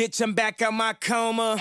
Bitch, I'm back out my coma.